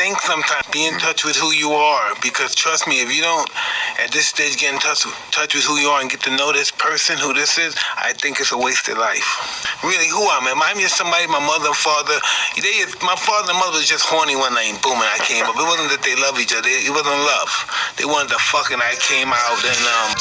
think sometimes. Be in touch with who you are because trust me, if you don't at this stage get in touch, touch with who you are and get to know this person, who this is, I think it's a wasted life. Really, who am I? Am I just somebody, my mother and father? They, my father and mother was just horny one night and boom, and I came up. It wasn't that they love each other. It wasn't love. They wanted to fuck and I came out and um.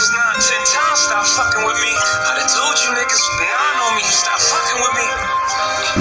Niggas not ten times stop fucking with me. I done told you niggas nine on me stop fucking with me.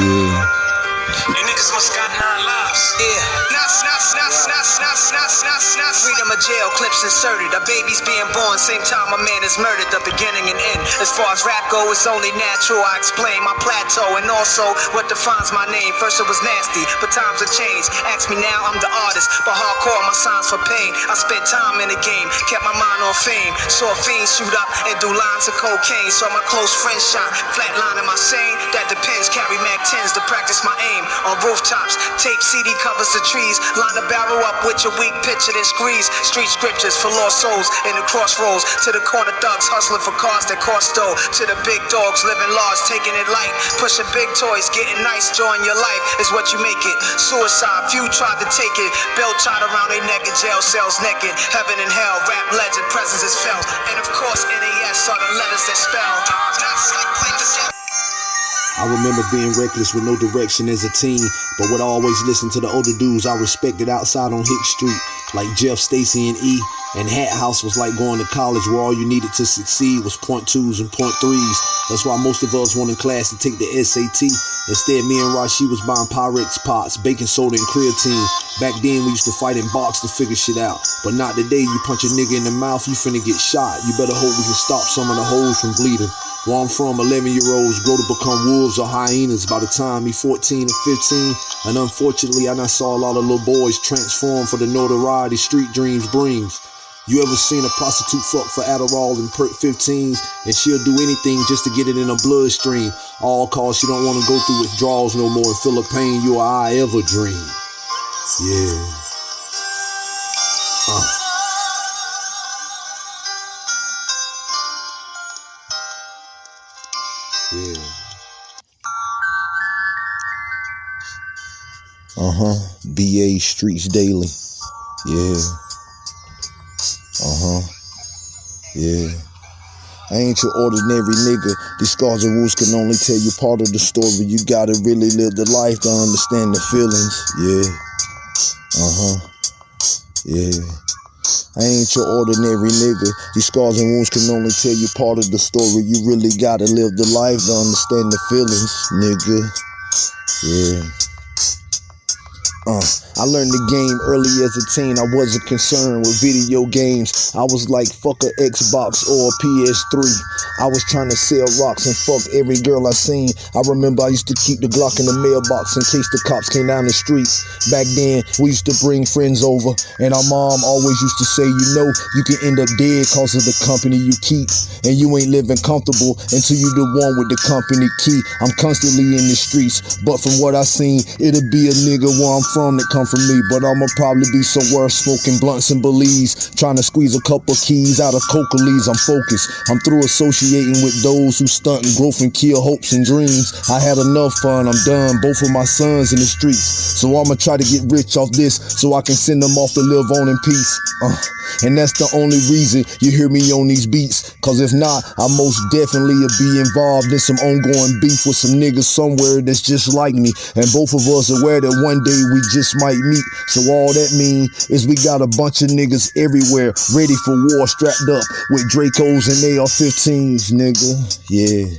Yeah. You niggas must got nine lives. Yeah. Nuts, nuts, nuts, nuts, nuts, nuts, nuts, nuts. Freedom of jail clips inserted. A baby's being born, same time a man is murdered. The beginning and end. As far as rap go, it's only natural. I explain my plateau and also what defines my name. First it was nasty, but times have changed. Ask me now, I'm the artist, but hardcore my signs for pain. I spent time in the game, kept my mind on fame. Saw fiends shoot up and do lines of cocaine. Saw my close friends shot, flatline in my sane. That depends. Carry Mac 10s to practice my aim on rooftops. Tape CD covers the trees. Line the barrel up with your weak picture, then squeeze. Street scriptures for lost souls in the crossroads. To the corner thugs hustling for cars that cost dough. To the big dogs living large, taking it light. Pushing big toys, getting nice, join your life is what you make it. Suicide, few tried to take it. Belt tied around their neck in jail cells naked. Heaven and hell, rap legend, presence is felt. And of course, NAS are the letters that spell. I remember being reckless with no direction as a teen, but would always listen to the older dudes I respected outside on Hick Street, like Jeff, Stacy, and E. And Hat House was like going to college where all you needed to succeed was point twos and point threes. That's why most of us went in class to take the SAT. Instead, me and Rashi was buying Pyrex pots, baking soda, and creatine. Back then, we used to fight in box to figure shit out. But not today, you punch a nigga in the mouth, you finna get shot. You better hope we can stop some of the holes from bleeding. Where I'm from, 11 year olds grow to become wolves or hyenas by the time he 14 and 15. And unfortunately, I saw a lot of little boys transform for the notoriety street dreams brings. You ever seen a prostitute fuck for Adderall and perk 15s and she'll do anything just to get it in her bloodstream, all cause she don't want to go through withdrawals no more and feel the pain you or I ever dream. Yeah. Uh. Yeah. Uh huh. BA Streets Daily. Yeah. Uh huh. Yeah. I ain't your ordinary nigga. These scars and wounds can only tell you part of the story. You gotta really live the life to understand the feelings. Yeah. Uh huh. Yeah. I ain't your ordinary nigga. These scars and wounds can only tell you part of the story. You really gotta live the life to understand the feelings, nigga. Yeah. Uh, I learned the game early as a teen. I wasn't concerned with video games. I was like, fuck a Xbox or a PS3. I was trying to sell rocks and fuck every girl I seen. I remember I used to keep the Glock in the mailbox in case the cops came down the street. Back then, we used to bring friends over, and our mom always used to say, you know, you can end up dead cause of the company you keep. And you ain't living comfortable until you the one with the company key. I'm constantly in the streets, but from what I seen, it'll be a nigga where I'm from that come from me. But I'ma probably be somewhere smoking blunts and belize, trying to squeeze a couple keys out of coca leaves. I'm focused. I'm through associating with those who stunt and growth and kill hopes and dreams. I had enough fun. I'm done. Both of my sons in the streets, so I'ma try to get rich off this, so I can send them off to live on in peace. Uh, and that's the only reason you hear me on these beats. Cause if not, I most definitely will be involved in some ongoing beef with some niggas somewhere that's just like me. And both of us aware that one day we just might meet. So all that mean is we got a bunch of niggas everywhere ready for war strapped up with Dracos and AR-15s, nigga. Yeah.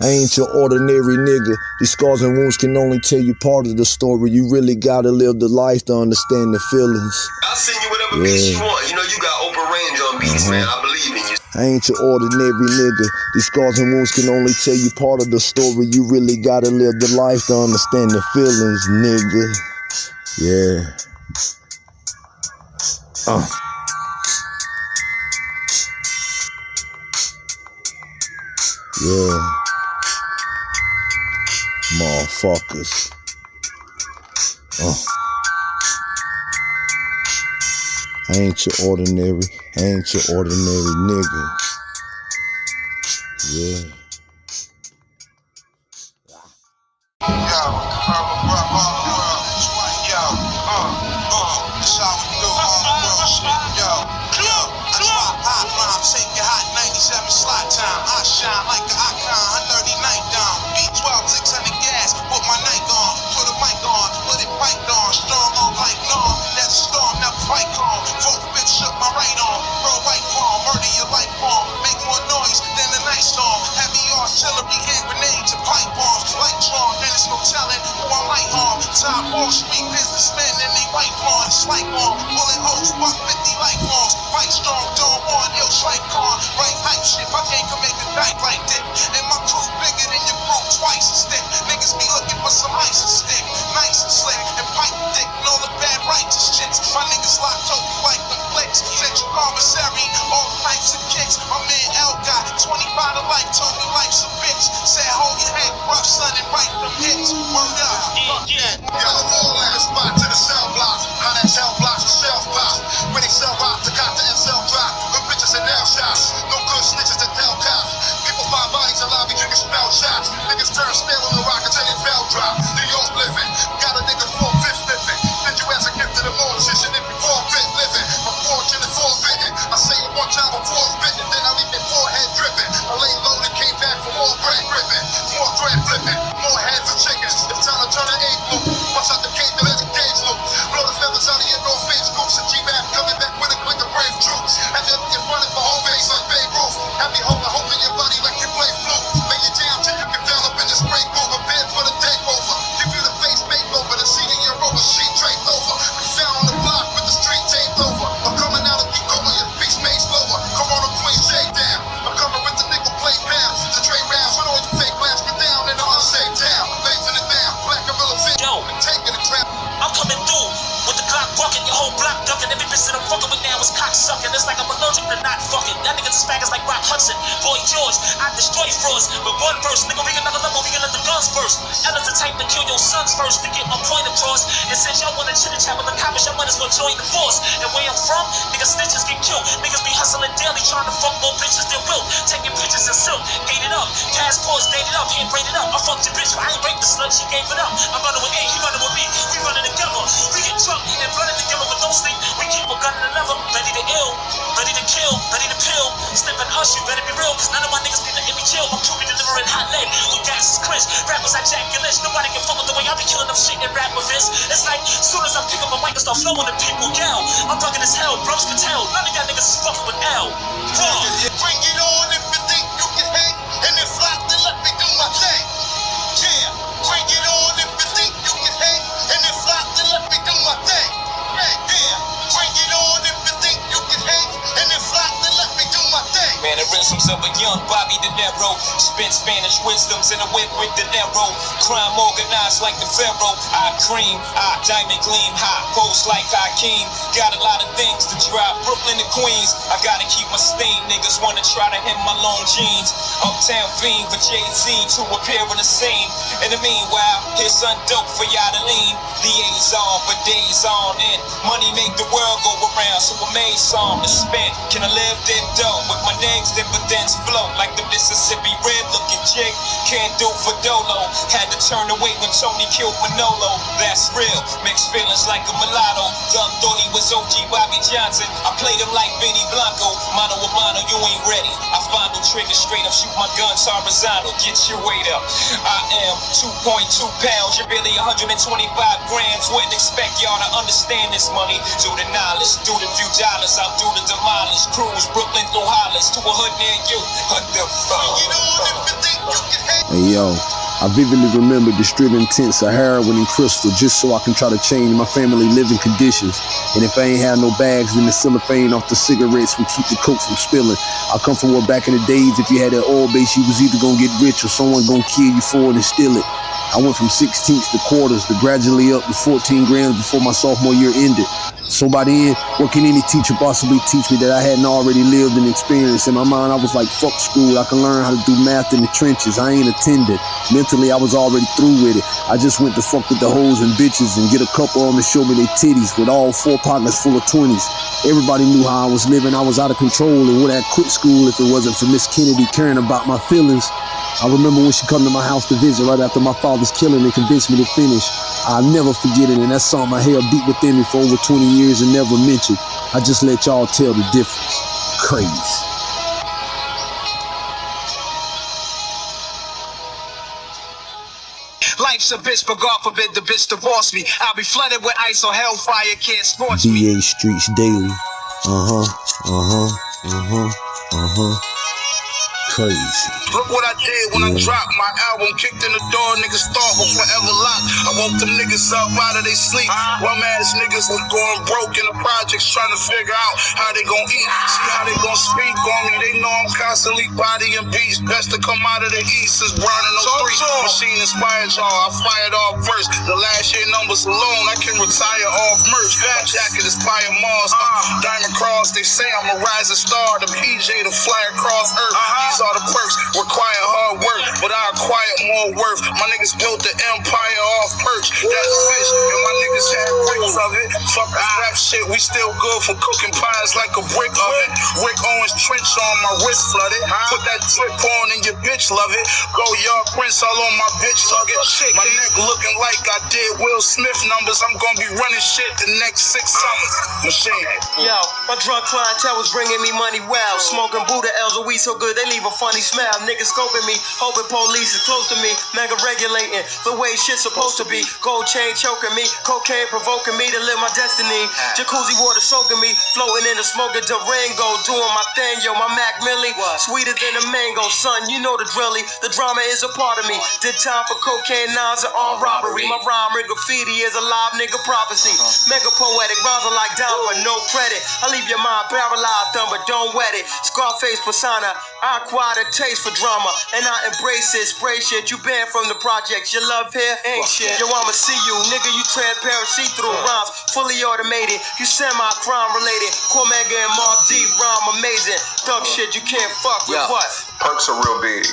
I ain't your ordinary nigga. These scars and wounds can only tell you part of the story. You really gotta live the life to understand the feelings. I'll send you whatever beats you want. You know, you got open range on beats, mm-hmm. man. I believe in you. I ain't your ordinary nigga. These scars and wounds can only tell you part of the story. You really gotta live the life to understand the feelings, nigga. Yeah. Oh. Yeah. Motherfuckers. Uh. I ain't your ordinary, I ain't your ordinary nigga. Yeah. Street businessmen and they white bonds, like on, bullet holes, buck 50 like bonds, fight strong, don't want ill strike on, right hype shit, my game can make a night like that, and Allergic to not fucking. That nigga spaggers like Rock Hudson, Boy George. I destroy frauds with one verse. Nigga, we another level, we let the guns burst. Ella's the type to kill your sons first to get my point across. And since y'all wanna chit chat with the cops, y'all might as well join the force. And where I'm from, niggas snitches get killed. Niggas be hustling daily, trying to fuck more bitches than will. Taking pictures in silk, gated up. Passports dated up, hand braided up. I fucked your bitch, but I ain't break the slut, she gave it up. I'm running with A, he running with me. We running together. We get drunk and running together with no sleep. We keep a gun in another, ready to ill, ready to kill, ready to pill. Sniffing us, you better be real, cause none of my niggas be letting me chill. I'm truly delivering hot lead with gas is cringe. Rappers like Jack and Lynch, nobody can fuck with the way I be killing them shit and rap with this. It's like, soon as I pick up a mic and start flowing, the people yell. I'm fucking as hell, bros can tell. None of y'all niggas is fucking with L. Mannerisms of a young Bobby De Niro. Spit Spanish wisdoms in a whip with De Niro. Crime organized like the Pharaoh. I cream, I diamond gleam, high post like Hakeem. Got a lot of things to drop. Brooklyn to Queens. I gotta keep my steam. Niggas wanna try to hit my long jeans. Uptown fiend for Jay Z to appear in the scene. In the meanwhile, here's some dope for y'all to lean. Liaison for days on end. Money make the world go around, so I made some to spend. Can I live then dough with my name's dividends flow like the Mississippi red looking jig? Can't do for Dolo. Had to turn away when Tony killed Manolo. That's real. Mixed feelings like a mulatto. Dumb thought he was OG Bobby Johnson. I played him like Benny Blanco. Mano a mano, you ain't ready. I find no trigger straight up, shoot my guns horizontal. Get your weight up. I am 2.2 pounds. You're really 125 grams. Wouldn't expect y'all to understand this money. Do the knowledge, do the few dollars. I'll do the demolish. Cruise Brooklyn through Hollis to a hood near you. What the fuck? Bring it on if you think you can hang. Hey yo, I vividly remember distributing tents of heroin and crystal just so I can try to change my family living conditions. And if I ain't had no bags, then the cellophane off the cigarettes would keep the coke from spilling. I come from where back in the days, if you had that oil base, you was either gonna get rich or someone gonna kill you for it and steal it. I went from 16ths to quarters to gradually up to 14 grams before my sophomore year ended. So by what can any teacher possibly teach me that I hadn't already lived and experienced? In my mind, I was like, fuck school. I can learn how to do math in the trenches. I ain't attended. Mentally, I was already through with it. I just went to fuck with the hoes and bitches and get a couple of them to show me their titties with all four partners full of 20s. Everybody knew how I was living. I was out of control and would have quit school if it wasn't for Miss Kennedy caring about my feelings. I remember when she come to my house to visit right after my father's killing and convinced me to finish. I'll never forget it, and that's something I held deep within me for over 20 years and never mentioned. I just let y'all tell the difference. Crazy. Life's a bitch, but God forbid the bitch divorce me. I'll be flooded with ice so hellfire can't scorch me. BA Streets Daily. Uh huh. Uh huh. Uh huh. Uh huh. Crazy. Look what I did when I dropped my album, kicked in the door, niggas thought was forever locked. I woke them niggas up out of their sleep. Bum ass niggas was going broke in the projects trying to figure out how they gon' eat. See how they gon' speak on me. They know I'm constantly bodying beats. Best to come out of the east is burning no three. Machine inspired y'all. I fired off first. The last year numbers alone, I can retire off merch. My jacket is fire Mars. Diamond Cross, they say I'm a rising star. The PJ to fly across earth. These are the perks. Require hard work, but I acquire more worth. My niggas built the empire off perch. That's fish, and my niggas had bricks of it. Fuck this rap shit, we still good for cooking pies like a brick oven. Rick Owens trench on my wrist flooded. Put that drip on and your bitch love it. Go young prince all on my bitch love it. My neck looking like I did Will Smith numbers. I'm gonna be running shit the next six summers. Machine. Yo, my drug clientele was bringing me money well. Smoking Buddha L's, a weed so good they leave a funny smell. Niggas scoping me, hoping police is close to me. Mega regulating the way shit's supposed to be. Gold chain choking me, cocaine provoking me to live my destiny. Jacuzzi water soaking me, floating in the smoke of Durango. Doing my thing, yo, my Mac Millie. Sweeter than a mango, son, you know the drilly. The drama is a part of me. Did time for cocaine, nines and armed robbery. My rhyme and graffiti is a live nigga prophecy. Mega poetic, rhymes are like down, but no credit. I leave your mind paralyzed, done, but don't wet it. Scarface persona, I acquired a taste for drama, and I embrace it. Spray shit, you banned from the projects. Your love here ain't shit. Yo, I'ma see you, nigga. You transparent, see through rhymes, fully automated. You semi crime related. Cormega and Mark D rhyme amazing. Thug shit, you can't fuck with Yeah. what? Perks are real big.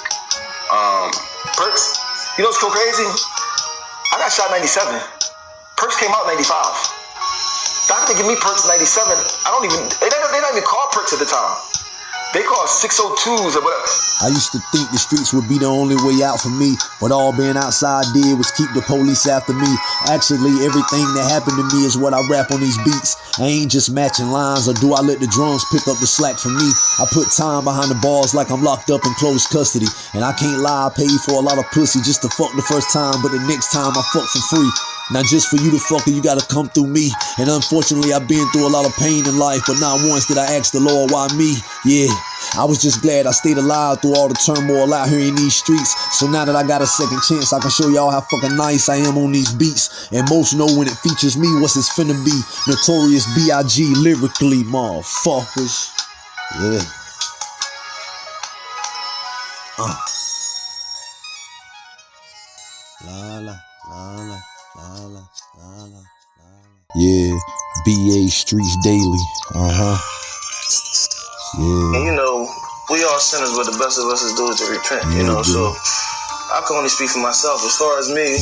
Um, Perks, you know what's so crazy? I got shot 97. Perks came out in 95. Doctor give me Perks 97. I don't even, they don't, they don't even call Perks at the time. They call 602s or whatever. I used to think the streets would be the only way out for me, but all being outside did was keep the police after me. Actually, everything that happened to me is what I rap on these beats. I ain't just matching lines, or do I let the drums pick up the slack for me? I put time behind the bars like I'm locked up in close custody. And I can't lie, I paid for a lot of pussy just to fuck the first time, but the next time I fuck for free. Now just for you to fuck you gotta come through me. And unfortunately, I've been through a lot of pain in life, but not once did I ask the Lord why me. Yeah, I was just glad I stayed alive through all the turmoil out here in these streets. So now that I got a second chance, I can show y'all how fucking nice I am on these beats. And most know when it features me, what's it's finna be. Notorious B.I.G. lyrically, motherfuckers. Yeah. Uh. La la la la Yeah, BA Streets Daily. Uh huh. Yeah. And you know, we all sinners, but the best of us is do is to repent. You know, so I can only speak for myself. As far as me,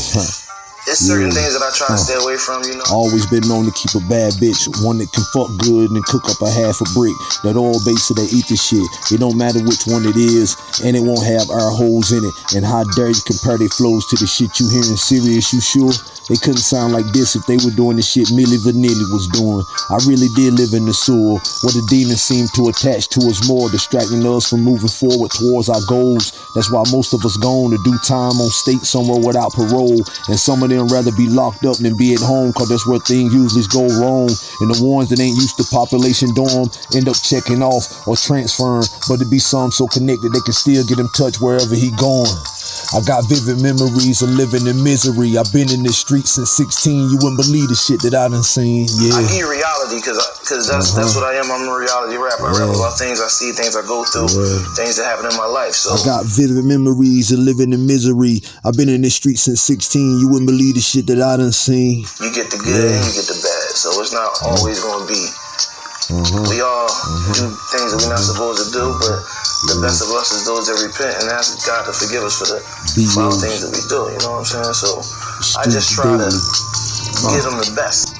it's certain Yeah. things that I try to stay away from. You know. Always been known to keep a bad bitch, one that can fuck good and cook up a half a brick. That all base of that ether shit. It don't matter which one it is, and it won't have our holes in it. And how dare you compare their flows to the shit you hearing serious, you sure? They couldn't sound like this if they were doing the shit Milli Vanilli was doing. I really did live in the sewer, where the demons seem to attach to us more, distracting us from moving forward towards our goals. That's why most of us gone to do time on state somewhere without parole. And some of them rather be locked up than be at home, cause that's where things usually go wrong. And the ones that ain't used to population dorm end up checking off or transferring. But to be some so connected they can still get in touch wherever he going. I got vivid memories of living in misery. I've been in the streets since 16. You wouldn't believe the shit that I done seen. I Yeah. give you reality because because that's uh-huh. that's what I am. I'm a reality rapper. I rap Yeah. about things I see, things I go through, Yeah. things that happen in my life. So I got vivid memories of living in misery. I've been in the streets since 16. You wouldn't believe the shit that I done seen. you get the good and you get the bad. So it's not always going to be. Uh-huh. We all uh-huh. do things that we're not supposed to do, but the best of us is those that repent and ask God to forgive us for the Be foul things that we do. You know what I'm saying? So I just try to give them the best.